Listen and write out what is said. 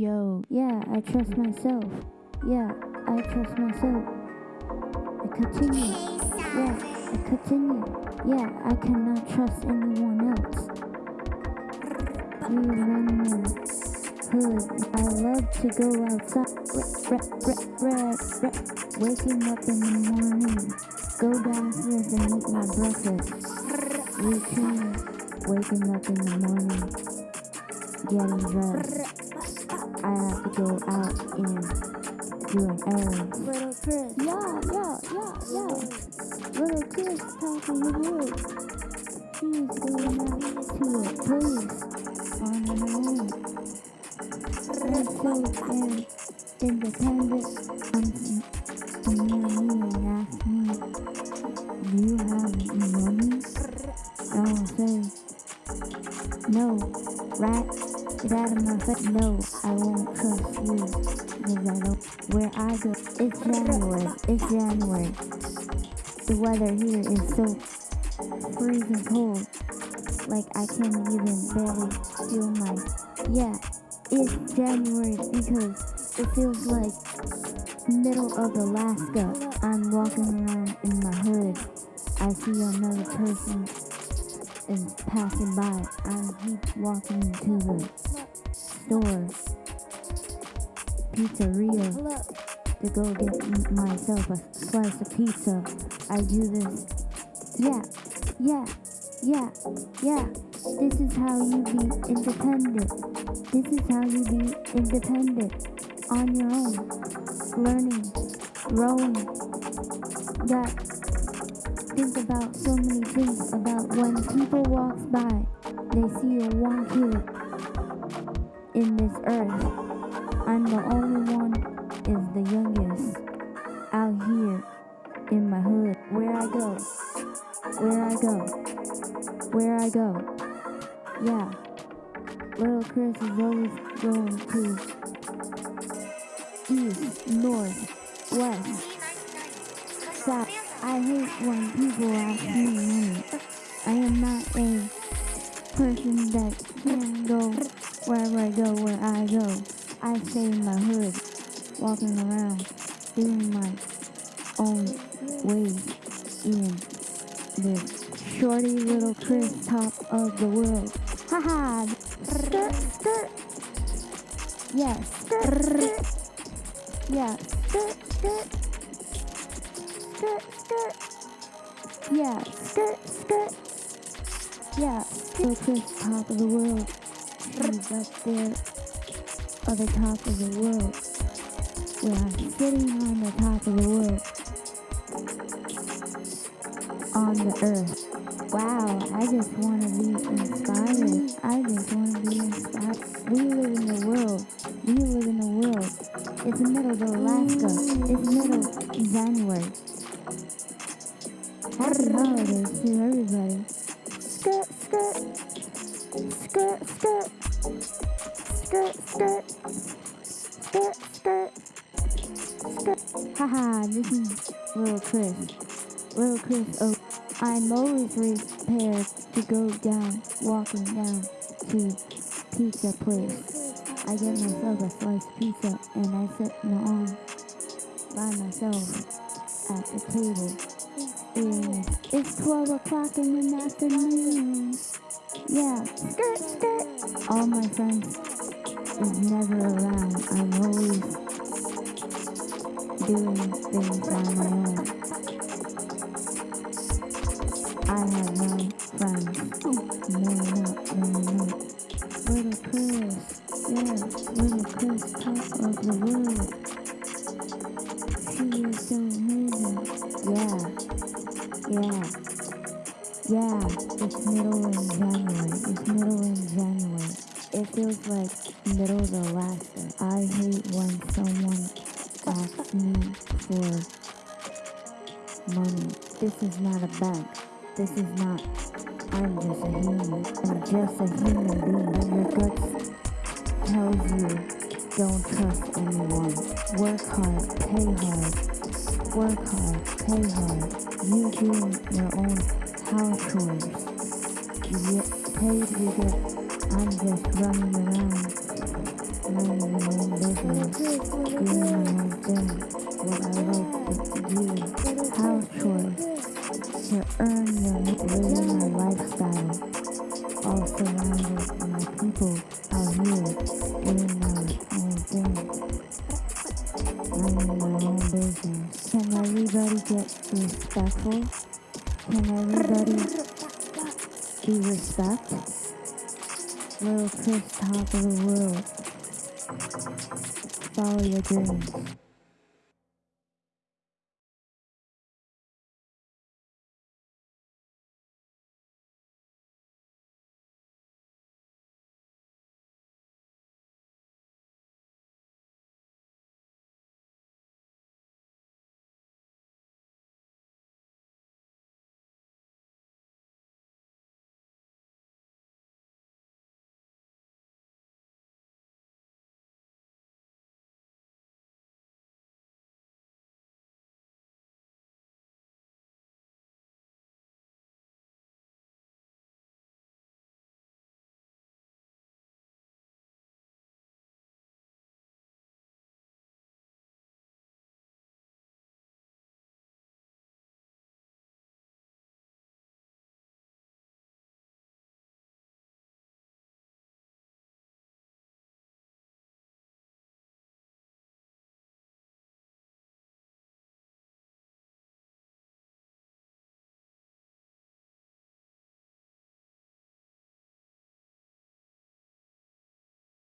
Yo, yeah, I trust myself. Yeah, I trust myself. I continue. Yeah, I continue. Yeah, I cannot trust anyone else. We run in hood. I love to go outside. Rap, rap, rap, rap, Waking up in the morning. Go downstairs and eat my breakfast. Routine. Waking up in the morning. Getting dressed. I have to go out and do an errand. Little Chris. Yeah, yeah, yeah, yeah. Little Chris talking to. She is going out to a place on her own. I'm so damn independent. Comes to me and me and asks me, do you have money? I will say, no, rat, get out of my face. No, I won't trust you because I don't. Where I go, it's January. It's January. The weather here is so freezing cold. Like I can't even barely feel my. Yeah, it's January because it feels like middle of Alaska. I'm walking around in my hood. I see another person is passing by. I keep walking to the store, pizzeria, to go get myself a slice of pizza. I do this. Yeah, yeah, yeah, yeah. This is how you be independent. This is how you be independent on your own. Learning, growing. Got think about so many things about when people walks by, they see a one kid in this earth. I'm the only one is the youngest out here in my hood. Where I go, where I go, where I go. Yeah, little Chris is always going to east, north, west, south. I hate when people ask me money. I am not a person that can go wherever I go, where I go. I stay in my hood, walking around, doing my own ways in the shorty little Chris top of the world. Haha! Skirt, skirt. Yeah, skirt, skirt. Yeah, skirt, skirt. Skirt, skirt. Yeah, skirt, skirt. Yeah, little Chris top of the world. She's up there on the top of the world. Where I'm sitting on the top of the world. On the earth. Wow, I just want to be inspired. I just want to be inspired. We live in the world. We live in the world. It's the middle of Alaska. It's middle of January. Happy holidays to everybody. Skirt, skirt. Skirt, skirt. Skirt, skirt. Haha, this is Little Chris. Little Chris, oh, I'm always prepared to go down, walking down to pizza place. I get myself a slice of pizza and I sit on by myself at the table. And it's 12 o'clock in the afternoon. Yeah, skirt, skirt. All my friends is never around. I'm always doing things on my own. I have no friends. Hmm. No, no, no, no. Little Chris, yeah, little Chris, top of the world. She is so amazing. Yeah, yeah, yeah. It's middle in January. It's middle in January. It feels like middle of Alaska. I hate when someone asks me for money. This is not a bank. This is not. I'm just a human. I'm just a human being. And your guts tells you don't trust anyone. Work hard, pay hard. Work hard, pay hard. You do your own house chores. You get paid, you get. I'm just running around minding my own business, doing my own thing, what I like to do, house chores, to earn and living my lifestyle, all surrounded by people out here, doing my own thing, minding my own business. Can everybody get respectful? Can everybody be respect? Little Chris, top of the world. Follow your dreams.